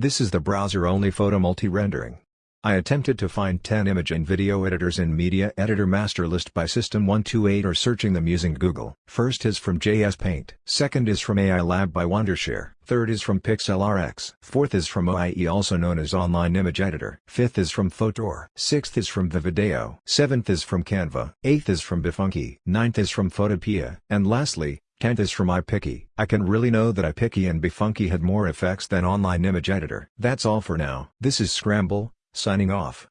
This is the browser-only photo multi-rendering. I attempted to find 10 image and video editors in Media Editor Master List by System128 or searching them using Google. First is from JS Paint. Second is from AI Lab by Wondershare. Third is from PixelRx. Fourth is from OIE also known as Online Image Editor. Fifth is from Fotor. Sixth is from Vivideo. Seventh is from Canva. Eighth is from BeFunky. Ninth is from Photopea. And lastly, 10th is from iPiccy. I can really know that iPiccy and BeFunky had more effects than Online Image Editor. That's all for now. This is Scramble, Signing off.